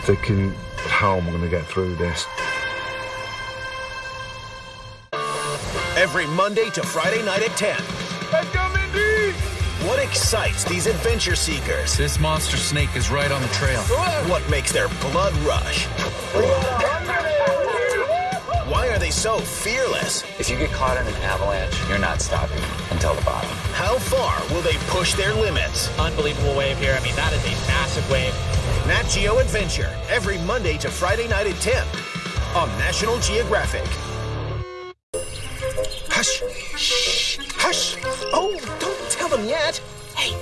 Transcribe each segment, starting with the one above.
I'm thinking, how am I going to get through this? Every Monday to Friday night at 10. Let's go, Mindy! What excites these adventure seekers? This monster snake is right on the trail. What makes their blood rush? Why are they so fearless? If you get caught in an avalanche, you're not stopping until the bottom. How far will they push their limits? Unbelievable wave here. I mean, that is a massive wave. Nat Geo Adventure, every Monday to Friday night at 10 on National Geographic. Hush! Shh! Hush! Oh, don't tell them yet! Hey,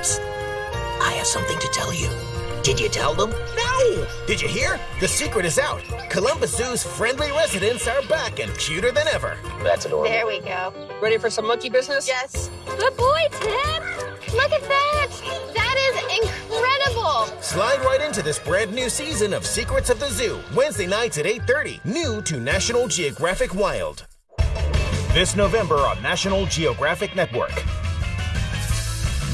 psst. I have something to tell you. Did you tell them? No! Did you hear? The secret is out. Columbus Zoo's friendly residents are back and cuter than ever. That's adorable. There we go. Ready for some monkey business? Yes. Good boy, Tim. Look at that. That is incredible. Slide right into this brand new season of Secrets of the Zoo, Wednesday nights at 8:30, new to National Geographic Wild. This November on National Geographic Network.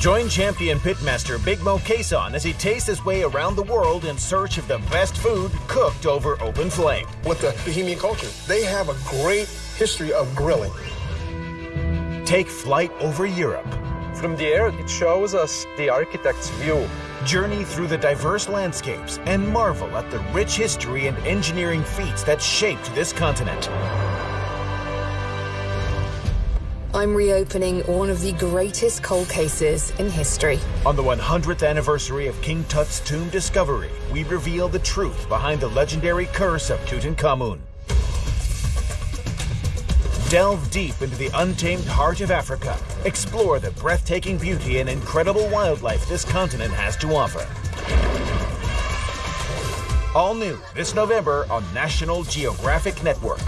Join champion pitmaster Big Moe Cason as he tastes his way around the world in search of the best food cooked over open flame. With the Bohemian culture, they have a great history of grilling. Take flight over Europe. From the air, it shows us the architect's view. Journey through the diverse landscapes and marvel at the rich history and engineering feats that shaped this continent. I'm reopening one of the greatest cold cases in history. On the 100th anniversary of King Tut's tomb discovery, we reveal the truth behind the legendary curse of Tutankhamun. Delve deep into the untamed heart of Africa. Explore the breathtaking beauty and incredible wildlife this continent has to offer. All new this November on National Geographic Network.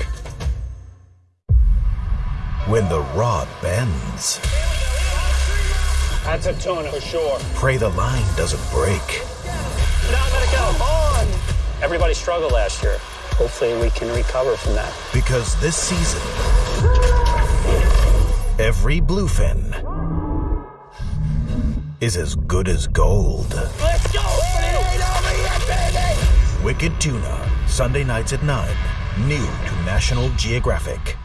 When the rod bends, That's a tuna for sure. pray the line doesn't break. Now let it go. On. Everybody struggled last year. Hopefully, we can recover from that. Because this season, every bluefin is as good as gold. Let's go! It ain't over yet, baby! Wicked Tuna, Sunday nights at 9. New to National Geographic.